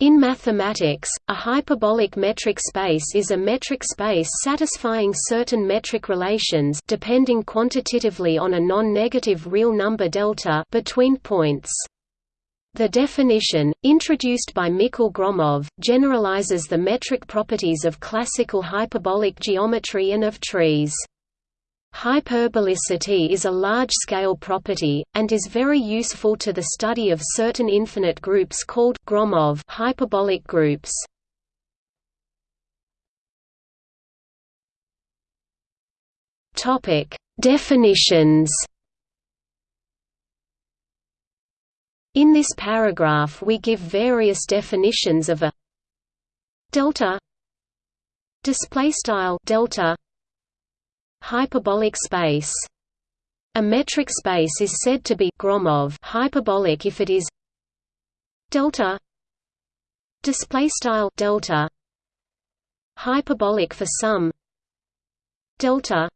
In mathematics, a hyperbolic metric space is a metric space satisfying certain metric relations depending quantitatively on a non-negative real number delta between points. The definition, introduced by Mikhail Gromov, generalizes the metric properties of classical hyperbolic geometry and of trees. Hyperbolicity is a large-scale property, and is very useful to the study of certain infinite groups called Gromov hyperbolic groups. Definitions. In this paragraph we give various definitions of a delta display style delta Hyperbolic space. A metric space is said to be Gromov hyperbolic if it is delta display style delta hyperbolic for some delta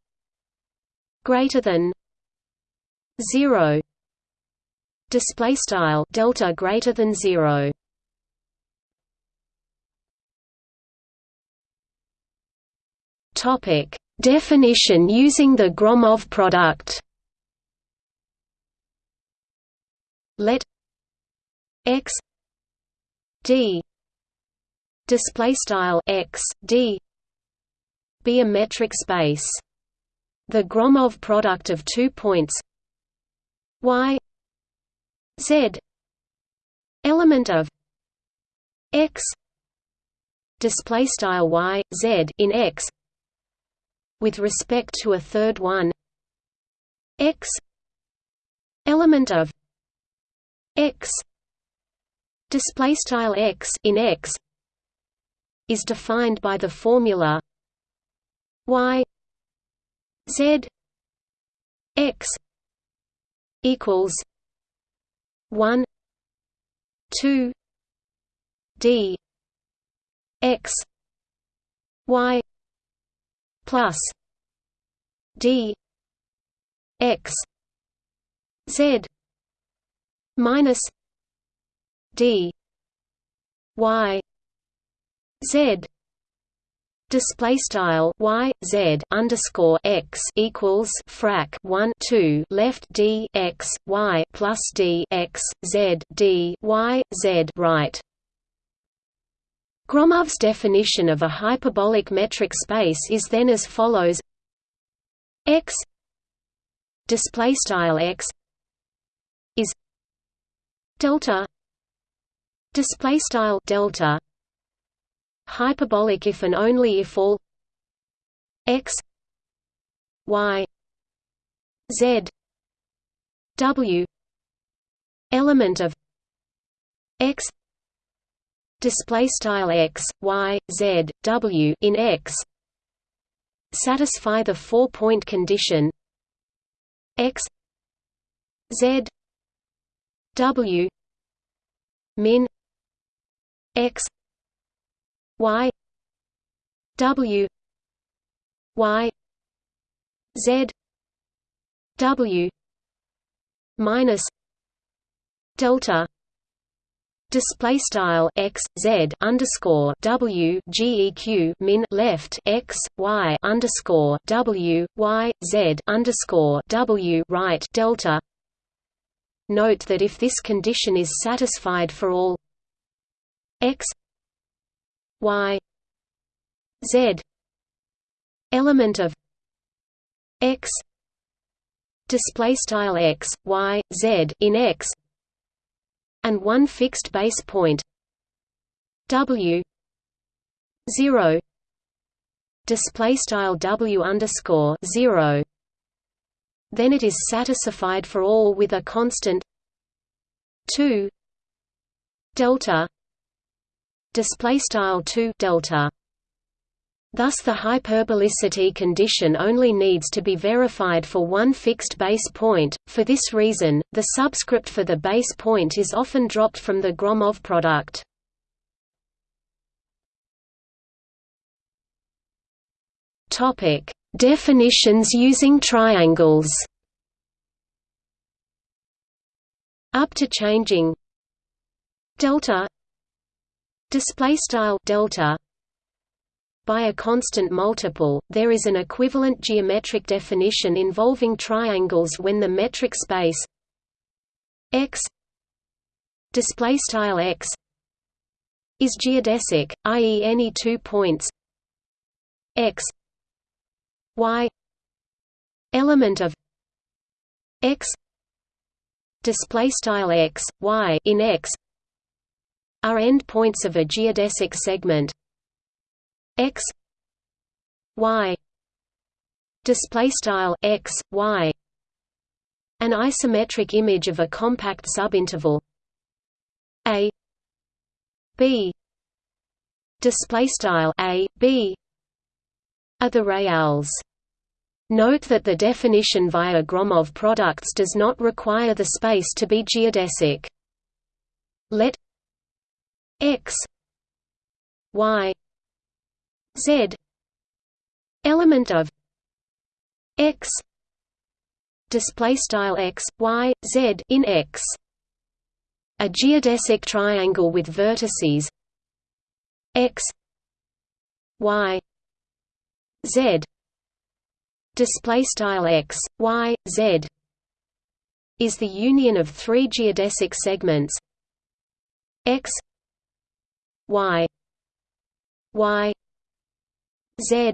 greater than 0 display style delta greater than 0 topic Definition using the Gromov product Let x d display style x d be a metric space. The Gromov product of two points y z element of x display style y z in x with respect to a third one. X element of x display x in x is defined by the formula y z x equals 1 2 d x y plus d x z minus d y z. Display style y z underscore x equals frac 1 2 left d x y plus d x z d y z right Gromov's definition of a hyperbolic metric space is then as follows. X display style x is delta display style delta hyperbolic if and only if all x y z w element of x display style x y z w in x. Satisfy the four point condition. X z w min x y w y z w minus delta display style x z underscore w geq min left x y underscore w y z underscore w right delta. Note that if this condition is satisfied for all x y z element of x display style x y z in x and one fixed base point. W zero display style W underscore zero. Then it is satisfied for all with a constant 2 delta display style 2 delta Thus the hyperbolicity condition only needs to be verified for one fixed base point. For this reason, the subscript for the base point is often dropped from the Gromov product. Topic: Definitions using triangles. Up to changing delta display style delta by a constant multiple there is an equivalent geometric definition involving triangles when the metric space x x is geodesic i.e. any two points x y element of x x y in x are endpoints of a geodesic segment x y display style x y an isometric image of a compact subinterval a b display style a b are the reals Note that the definition via Gromov products does not require the space to be geodesic. Let x y z element of x display style x y z in x. A geodesic triangle with vertices x y z display style x y z is the union of three geodesic segments x y y z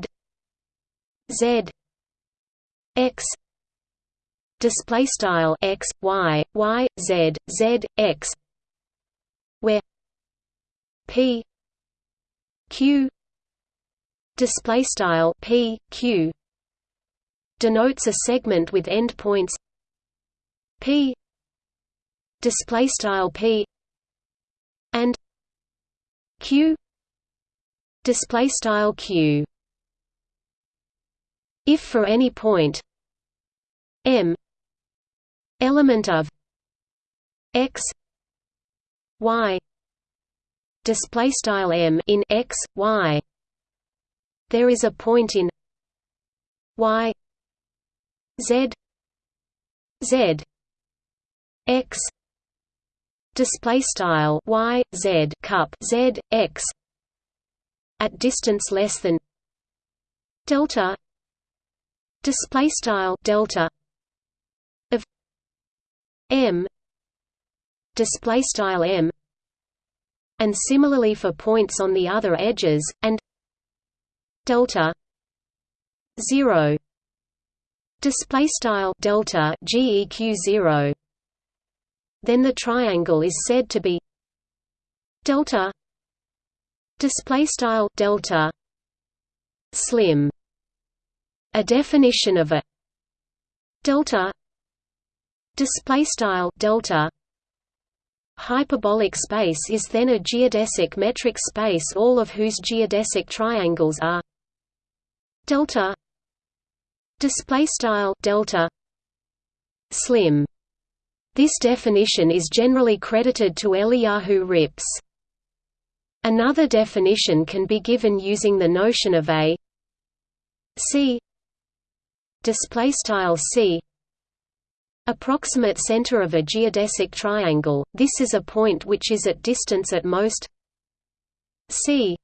z x display style x y y z z x where p q display style p q denotes a segment with endpoints. P display style p and q display style q. If for any point m element of x y display style m in x y there is a point in y Z Z X display style Y Z cup Z X at distance less than delta display style delta of M display style M and similarly for points on the other edges and delta 0 display style delta geq 0 then the triangle is said to be delta display style delta. Slim. A definition of a delta. Display style delta. Hyperbolic space is then a geodesic metric space all of whose geodesic triangles are delta. Display style delta. Slim. This definition is generally credited to Eliyahu Rips. Another definition can be given using the notion of a C display style C approximate center of a geodesic triangle this is a point which is at distance at most C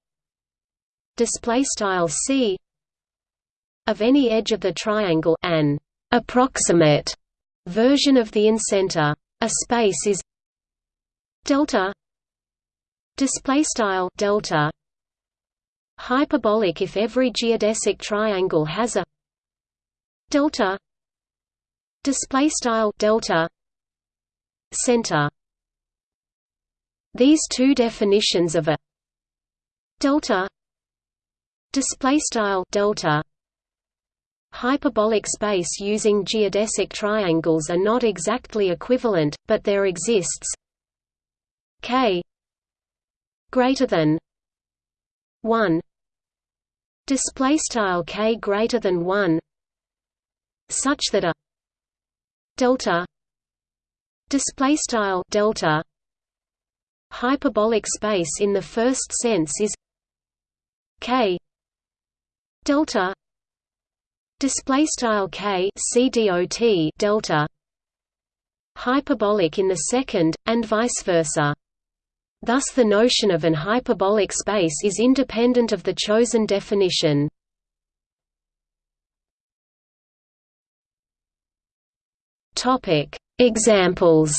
display style C of any edge of the triangle an approximate version of the incenter. A space is delta display style delta hyperbolic if every geodesic triangle has a delta display style delta center. These two definitions of a delta display style delta Hyperbolic space using geodesic triangles are not exactly equivalent, but there exists k greater than 1 display style k greater than 1 such that a delta display style delta hyperbolic space in the first sense is k delta display style k c dot delta hyperbolic in the second and vice versa Thus the notion of an hyperbolic space is independent of the chosen definition. Examples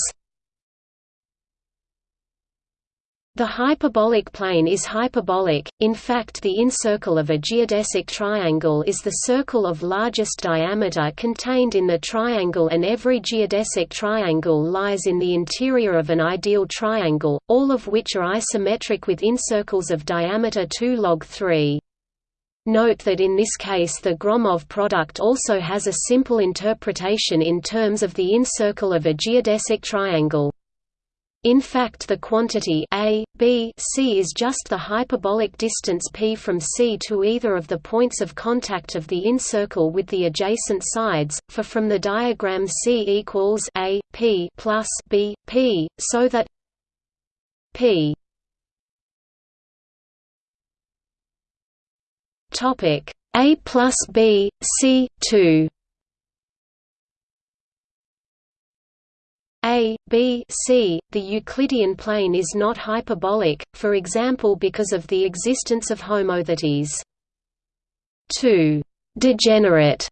The hyperbolic plane is hyperbolic, in fact the incircle of a geodesic triangle is the circle of largest diameter contained in the triangle and every geodesic triangle lies in the interior of an ideal triangle, all of which are isometric with incircles of diameter 2 log 3. Note that in this case the Gromov product also has a simple interpretation in terms of the incircle of a geodesic triangle. In fact the quantity a, b, c is just the hyperbolic distance p from C to either of the points of contact of the incircle with the adjacent sides, for from the diagram C equals a, p plus b, p, so that p a plus b, c, 2 A, B, C, the Euclidean plane is not hyperbolic, for example because of the existence of homotheties. 2. Degenerate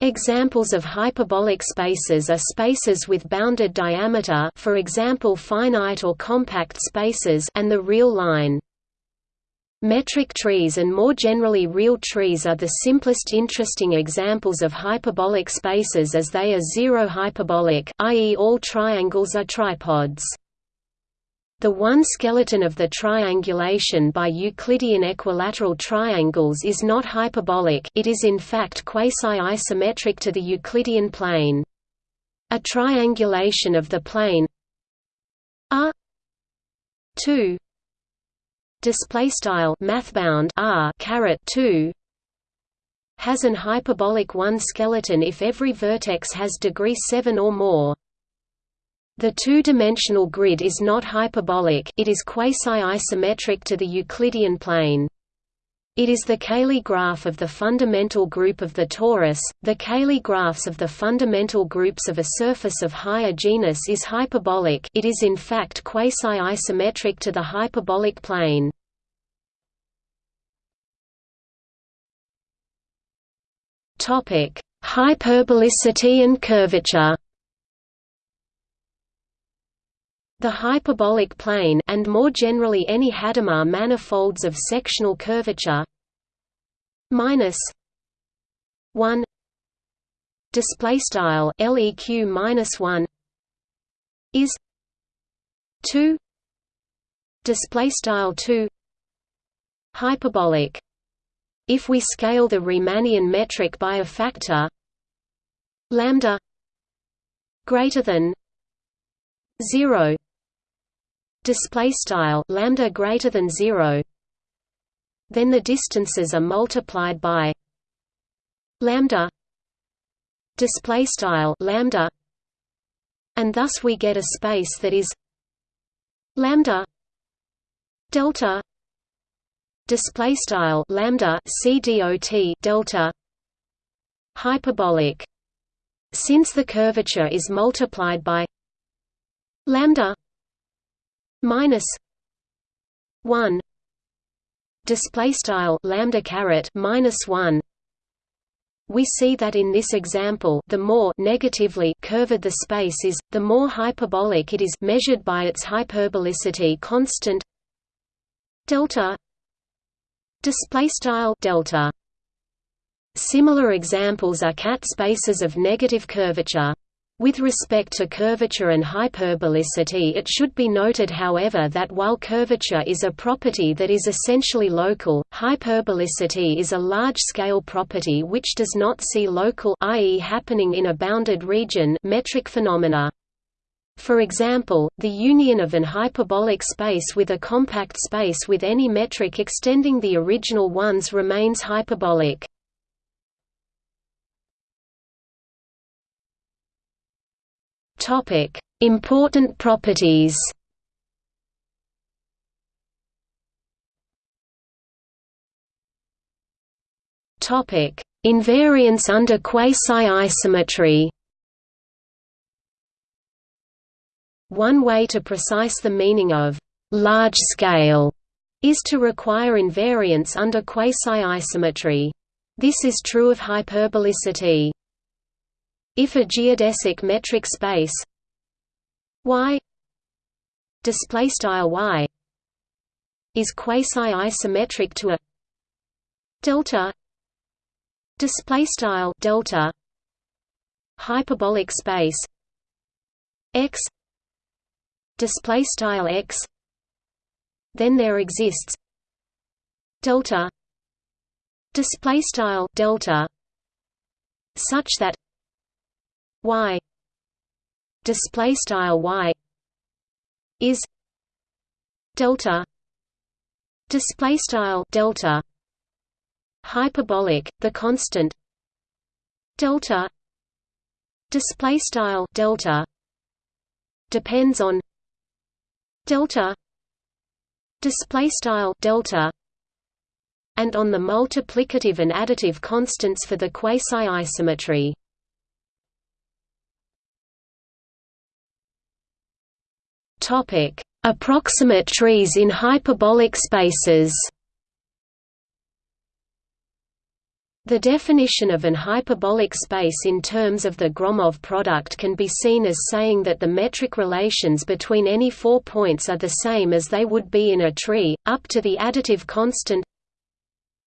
Examples of hyperbolic spaces are spaces with bounded diameter for example finite or compact spaces and the real line. Metric trees and more generally real trees are the simplest interesting examples of hyperbolic spaces as they are zero-hyperbolic i.e. all triangles are tripods. The one skeleton of the triangulation by Euclidean equilateral triangles is not hyperbolic it is in fact quasi-isometric to the Euclidean plane. A triangulation of the plane R 2 display style mathbound r caret 2 has an hyperbolic 1 skeleton if every vertex has degree 7 or more the two-dimensional grid is not hyperbolic it is quasi-isometric to the Euclidean plane. It is the Cayley graph of the fundamental group of the torus. The Cayley graphs of the fundamental groups of a surface of higher genus is hyperbolic. It is in fact quasi-isometric to the hyperbolic plane. Topic: Hyperbolicity and curvature. The hyperbolic plane and more generally any Hadamard manifolds of sectional curvature minus 1 display style leq minus 1 is 2 display style 2 hyperbolic. If we scale the Riemannian metric by a factor lambda greater than 0 display style lambda greater than 0 then the distances are multiplied by lambda display style lambda and thus we get a space that is lambda delta display style lambda cdot delta hyperbolic. Since the curvature is multiplied by lambda minus 1 display style lambda caret minus 1 we see that in this example the more negatively curved the space is, the more hyperbolic it is measured by its hyperbolicity constant delta display style delta. Similar examples are cat spaces of negative curvature with respect to curvature and hyperbolicity it should be noted however that while curvature is a property that is essentially local, hyperbolicity is a large-scale property which does not see local i.e. happening in a bounded region metric phenomena. For example, the union of an hyperbolic space with a compact space with any metric extending the original ones remains hyperbolic. Topic: Important properties. Topic: Invariance under quasi-isometry. One way to precise the meaning of large scale is to require invariance under quasi-isometry. This is true of hyperbolicity. If a geodesic metric space y display style y is quasi-isometric to a delta display style delta hyperbolic space x display style x then there exists delta display style delta such that y display style y is delta display style delta hyperbolic the constant delta display style delta depends on delta display style delta and on the multiplicative and additive constants for the quasi-isometry. Topic: Approximate trees in hyperbolic spaces. The definition of an hyperbolic space in terms of the Gromov product can be seen as saying that the metric relations between any four points are the same as they would be in a tree, up to the additive constant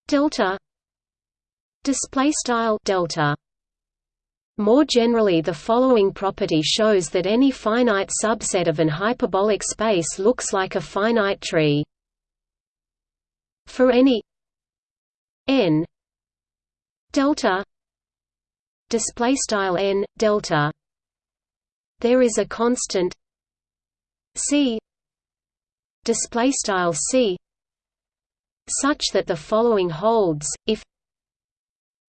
delta displaystyle delta more generally the following property shows that any finite subset of an hyperbolic space looks like a finite tree. For any n delta display style n delta there is a constant c display style c such that the following holds if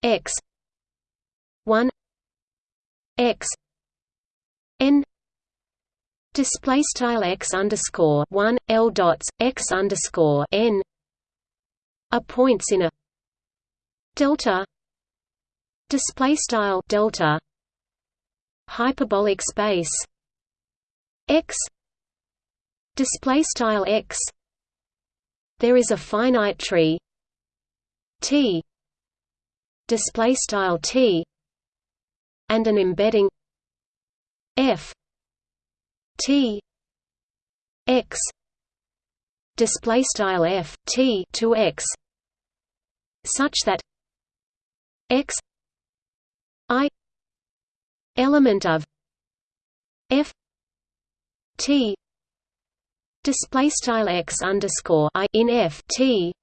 x 1 x n display style x underscore 1 l dots x underscore n are points in a delta display style delta hyperbolic space x display style x. There is a finite tree t display style t and an embedding f t x display style f t to x such that x i element of f t display style x underscore i in f t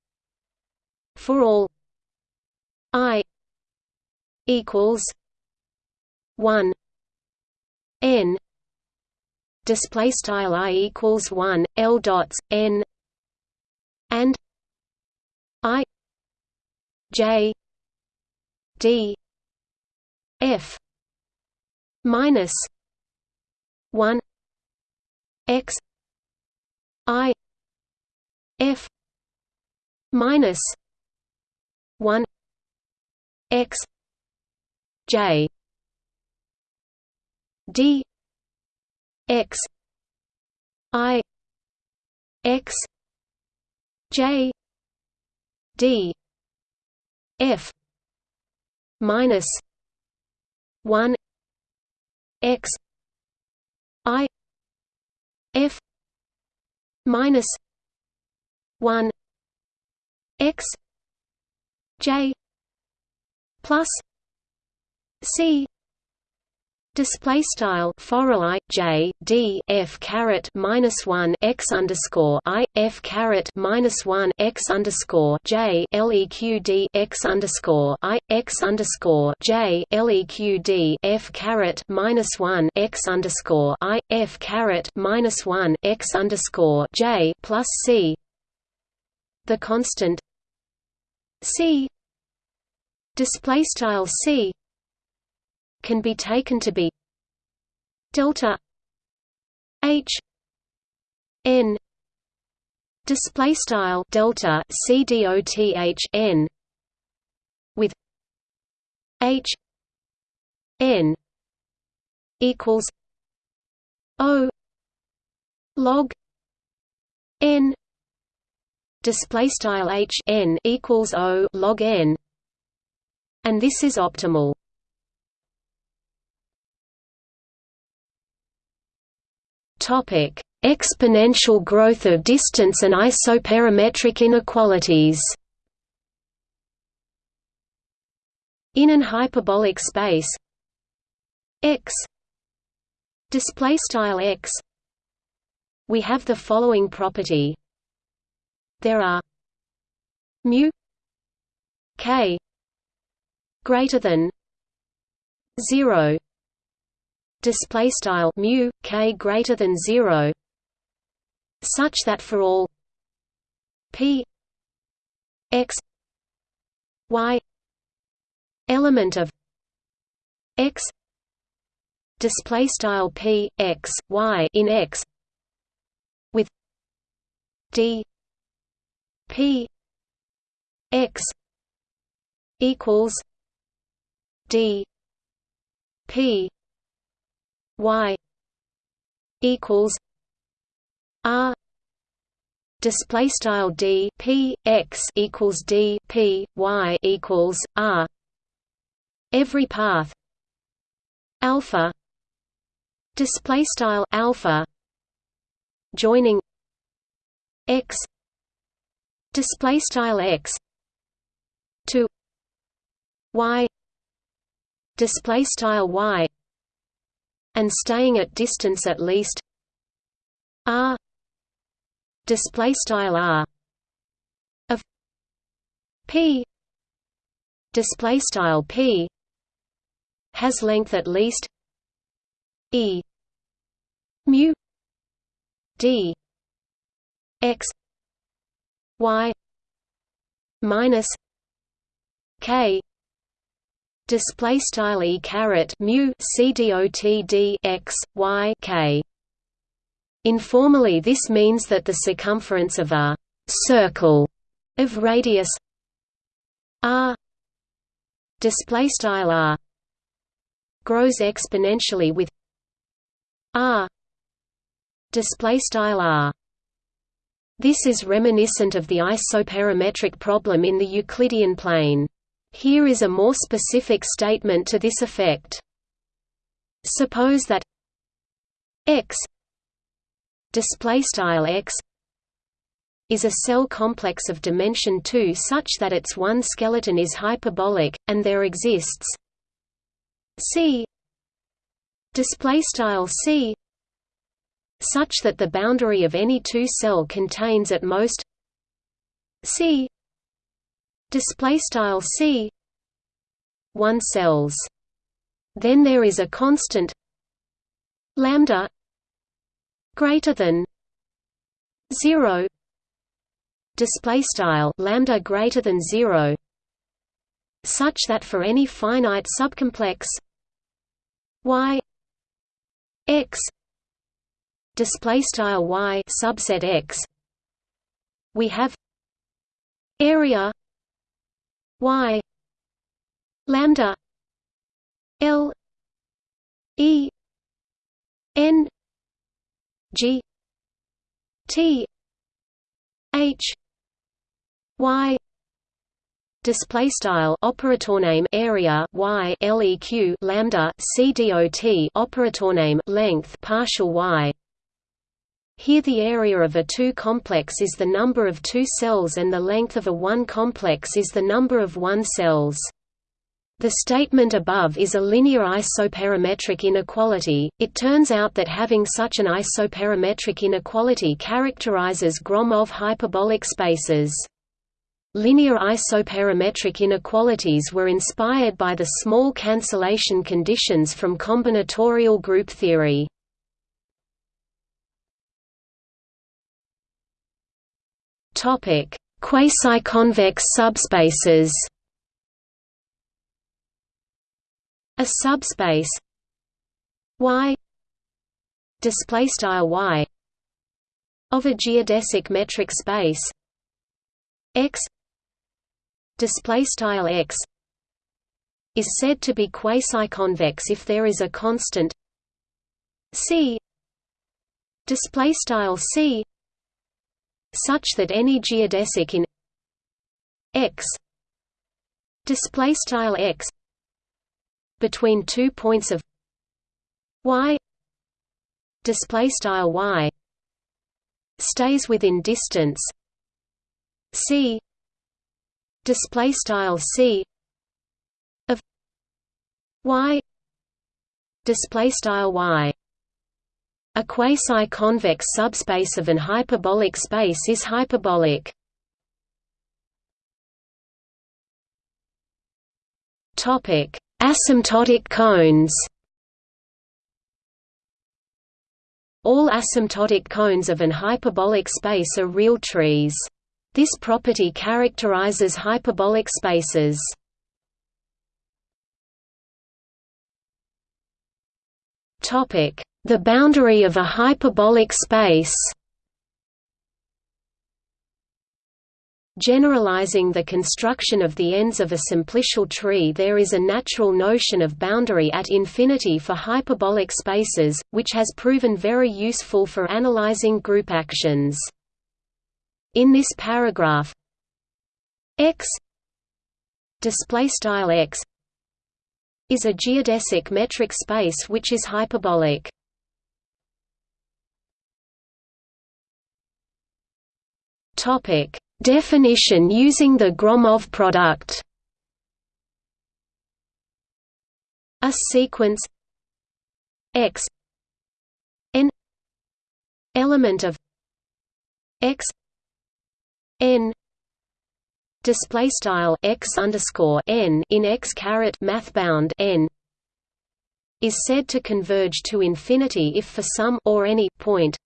for all i equals 1 n. Display style i equals 1 l dots n. And i. J. D. F. Minus 1 x i f minus 1 x j d x i x j d f minus 1 x i f minus 1 x j plus c Display style for i j d f caret minus one x underscore i f caret minus one x underscore j leq d x underscore i x underscore j leq d f caret minus one x underscore i f caret minus one x underscore j plus c. The constant c display style c can be taken to be delta h n display style delta c d o t h n with h n equals o log n display style h n equals o log n and this is optimal topic exponential growth of distance and isoperimetric inequalities. In an hyperbolic space x display style x we have the following property. There are mu k greater than 0 display style mu k greater than 0 such that for all p x y element of x display style p x y in x with d p x equals d p y equals r display style d p x equals d p y equals r every path alpha display style alpha joining x display style x to y display style y and staying at distance at least. R. Display style r. Of p. Display style p. Has length at least. E. Mu. D. X. Y. Minus k display style e caret mu c dot d x y k. Informally this means that the circumference of a circle of radius r display style r grows exponentially with r display style r. This is reminiscent of the isoperimetric problem in the Euclidean plane here is a more specific statement to this effect. Suppose that X display style X is a cell complex of dimension 2 such that its one skeleton is hyperbolic and there exists C display style C such that the boundary of any two cell contains at most C display style c. 1 cells. Then there is a constant lambda greater than 0 display style lambda greater than 0 such that for any finite subcomplex y x display style y subset x we have area y lambda l e n g t h y display style operator name area y leq lambda c dot operator name length partial y here the area of a 2 complex is the number of 2 cells and the length of a 1 complex is the number of 1 cells. The statement above is a linear isoperimetric inequality. It turns out that having such an isoperimetric inequality characterizes Gromov hyperbolic spaces. Linear isoperimetric inequalities were inspired by the small cancellation conditions from combinatorial group theory. Topic: Quasi-convex subspaces. A subspace Y display style Y of a geodesic metric space X display style X is said to be quasi-convex if there is a constant C display style C such that any geodesic in x display style x between two points of y display style y stays within distance. C display style c of y display style y a quasi-convex subspace of an hyperbolic space is hyperbolic topic asymptotic cones All asymptotic cones of an hyperbolic space are real trees. This property characterizes hyperbolic spaces. The boundary of a hyperbolic space Generalizing the construction of the ends of a simplicial tree there is a natural notion of boundary at infinity for hyperbolic spaces, which has proven very useful for analyzing group actions. In this paragraph x is a geodesic metric space which is hyperbolic. Topic. Definition using the Gromov product. A sequence. X. N. Element of. X. N. Display style x underscore n in x caret mathbound n is said to converge to infinity if for some or any point.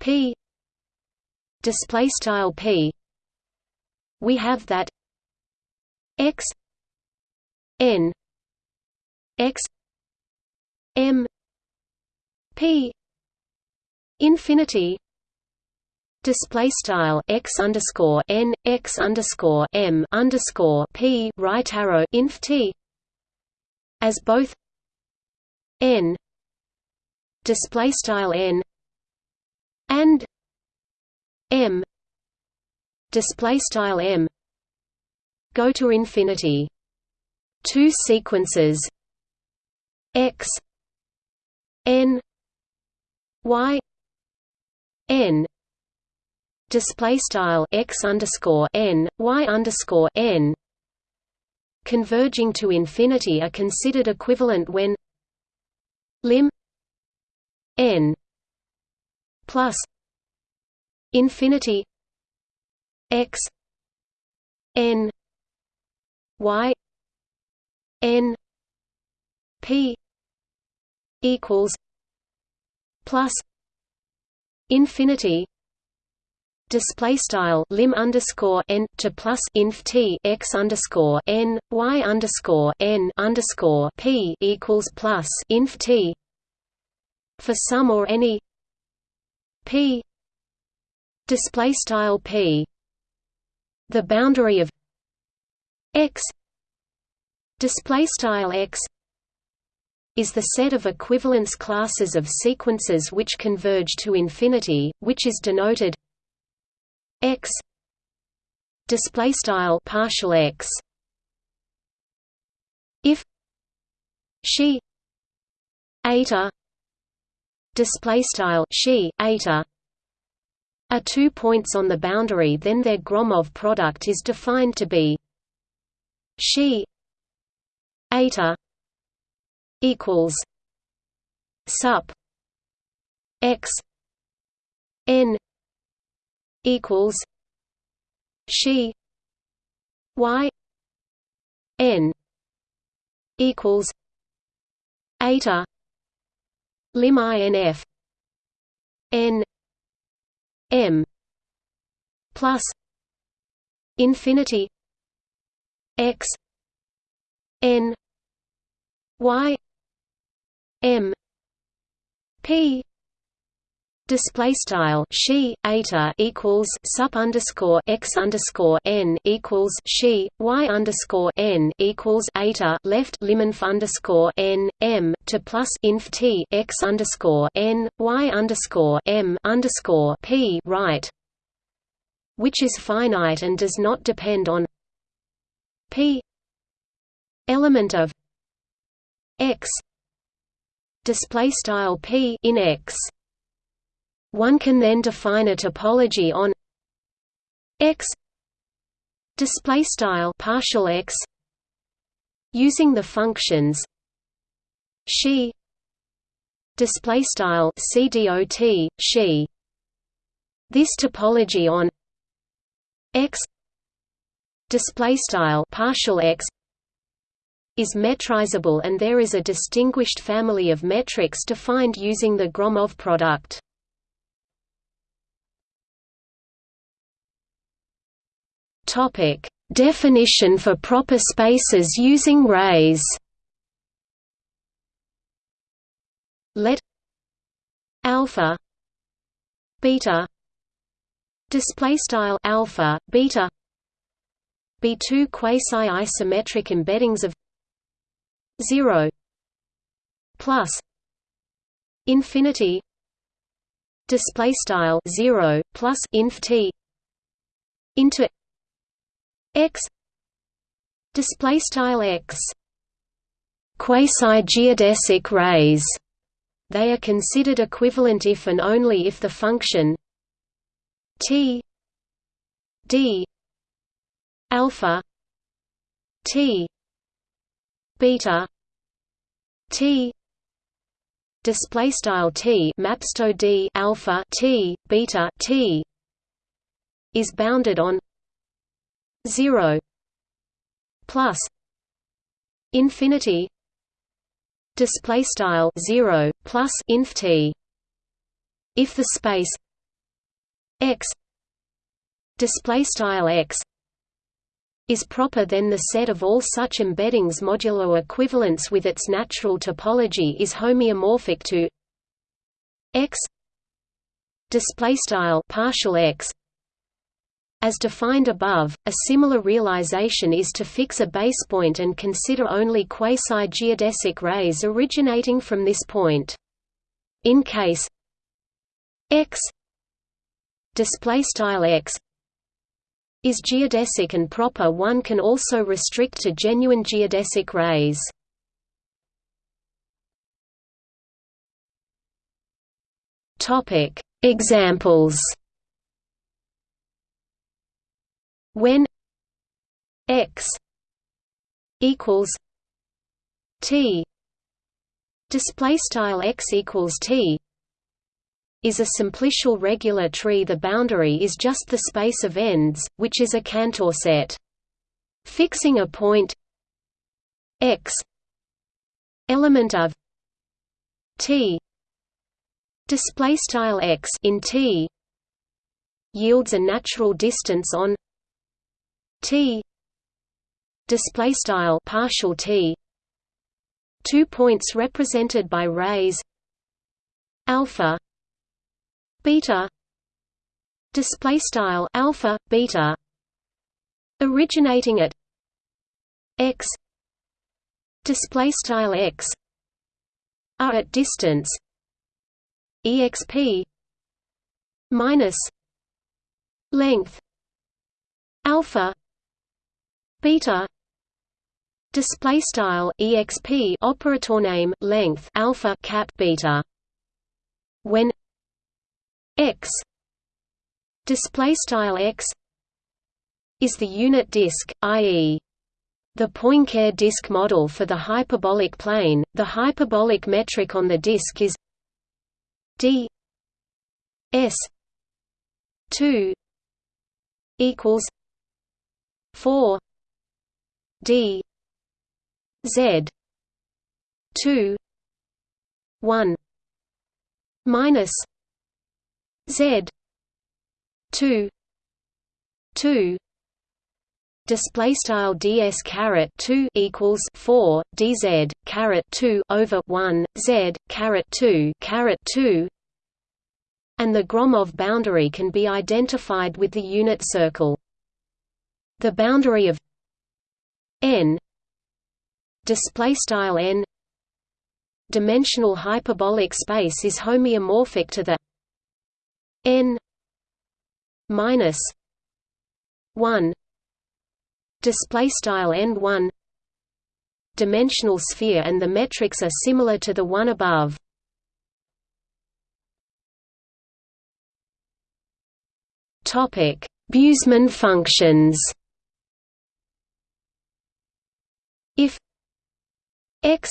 P display style p. We have that x n x m p infinity display style x underscore n x underscore m underscore p right arrow inf t as both n display style n and m. Display style m. Go to infinity. Two sequences. X. N. Y. N. Display style x underscore n. Y underscore n. Converging to infinity are considered equivalent when lim n plus infinity x n y n p equals plus infinity display style lim underscore n to plus inf t x underscore n y underscore n underscore p equals plus inf t for some or any p display style p. The boundary of x display style x is the set of equivalence classes of sequences which converge to infinity which is denoted x display style partial x. If xi eta display style xi eta are two points on the boundary then their Gromov product is defined to be xi eta equals sup x n equals xi y n equals eta lim inf n m plus infinity x n y m p display style xi eta equals sup underscore x underscore n equals xi y underscore n equals eta left liminf underscore n m to plus inf t x underscore n y underscore m underscore p right which is finite and does not depend on p element of x display style p in x one can then define a topology on x display style partial x using the functions xi display style cdot xi this topology on x display style partial x is metrizable and there is a distinguished family of metrics defined using the Gromov product. Topic: Definition for proper spaces using rays. Let alpha beta display style alpha beta be two quasi-isometric embeddings of 0 plus infinity display style 0 plus inf t into x display style x. Quasi-geodesic rays. They are considered equivalent if and only if the function t d alpha t beta t display style t mapsto d alpha t beta t is bounded on 0 plus infinity display style 0 plus inf t. If the space x display style x is proper then the set of all such embeddings modulo equivalence with its natural topology is homeomorphic to x display style partial x as defined above, a similar realization is to fix a base point and consider only quasi-geodesic rays originating from this point. In case x x is geodesic and proper one can also restrict to genuine geodesic rays. Examples When x equals t. Display style x equals t is a simplicial regular tree. The boundary is just the space of ends, which is a Cantor set. Fixing a point x element of t. Display style x in t yields a natural distance on t. Display style partial t. Two points represented by rays. Alpha. Beta. Display style alpha beta. Originating at x. Display style x. Are at distance. Exp minus. Length. Alpha beta display style exp operator name length alpha cap beta when x display style x is the unit disk i.e. the Poincare disk model for the hyperbolic plane the hyperbolic metric on the disk is d s 2 equals 4 d. Z. 2 1 minus Z. two. two. Display style ds caret 2 equals 4 dz caret 2 over 1 z caret 2 caret 2 and the Gromov boundary can be identified with the unit circle. The boundary of n. Display style n. Dimensional hyperbolic space is homeomorphic to the n minus 1 display style end 1 dimensional sphere and the metrics are similar to the one above. Topic Busemann functions if x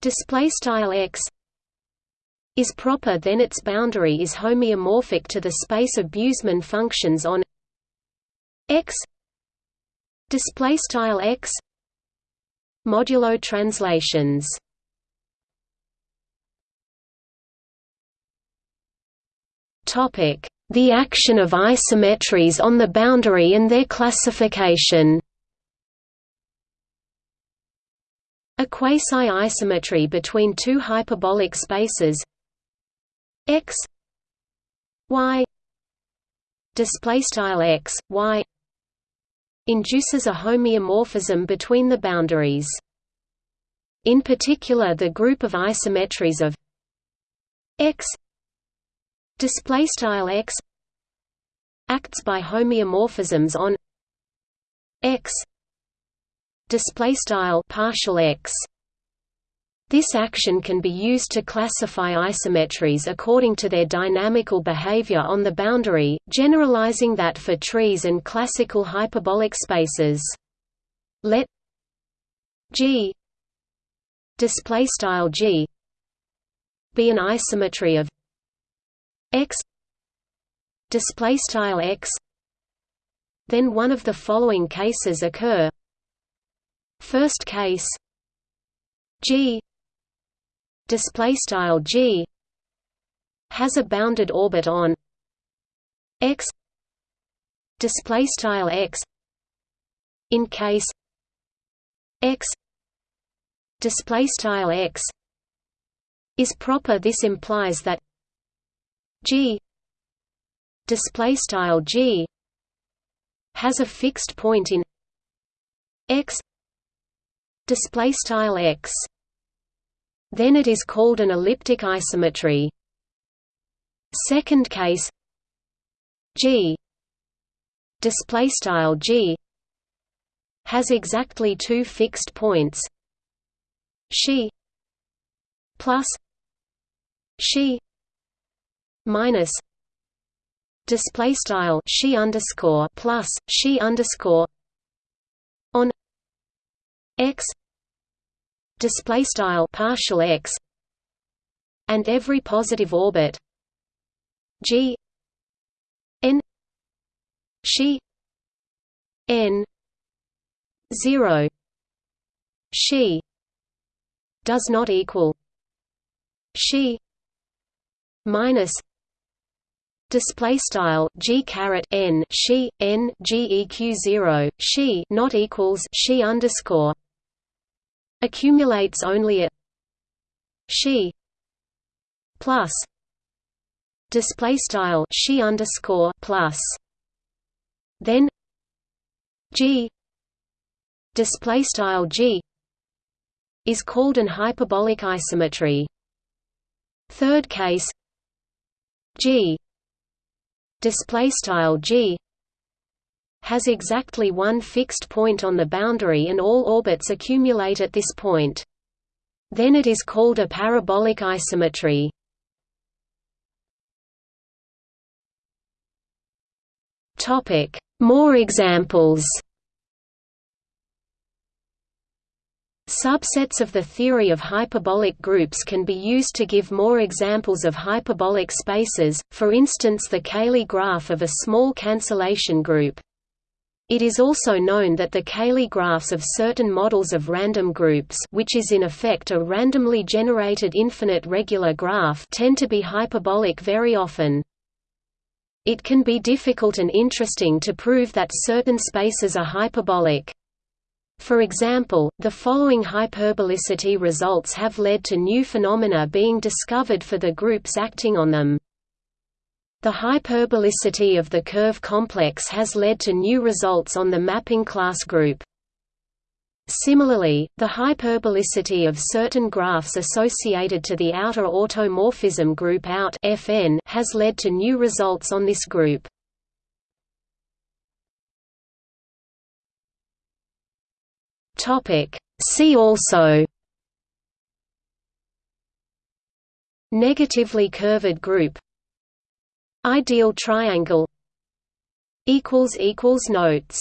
display style x is proper then its boundary is homeomorphic to the space of Busemann functions on x display style x modulo translations. Topic the action of isometries on the boundary and their classification A quasi-isometry between two hyperbolic spaces x y display x y induces a homeomorphism between the boundaries. In particular the group of isometries of x display x acts by homeomorphisms on x display style partial x. This action can be used to classify isometries according to their dynamical behavior on the boundary, generalizing that for trees and classical hyperbolic spaces. Let G display style G be an isometry of x display style x. Then one of the following cases occur first case. G. Display style g. Has a bounded orbit on. X. Display style x. In case. X. Display style x. Is proper this implies that g. Display style g. Has a fixed point in x display style x. Then it is called an elliptic isometry. Second case G. Display style G has exactly two fixed points. Xi plus xi minus display style xi underscore plus xi underscore on x display style partial x and every positive orbit g n xi n 0 xi does not equal xi minus display style g caret n xi n geq 0 xi not equals xi underscore accumulates only at xi plus display style xi underscore plus. Then g display style g is called an hyperbolic isometry. Third case g display style g has exactly one fixed point on the boundary and all orbits accumulate at this point. Then it is called a parabolic isometry. More examples Subsets of the theory of hyperbolic groups can be used to give more examples of hyperbolic spaces, for instance the Cayley graph of a small cancellation group. It is also known that the Cayley graphs of certain models of random groups which is in effect a randomly generated infinite regular graph tend to be hyperbolic very often. It can be difficult and interesting to prove that certain spaces are hyperbolic. For example, the following hyperbolicity results have led to new phenomena being discovered for the groups acting on them. The hyperbolicity of the curve complex has led to new results on the mapping class group. Similarly, the hyperbolicity of certain graphs associated to the outer automorphism group out FN has led to new results on this group. Topic: See also Negatively curved group Ideal triangle Notes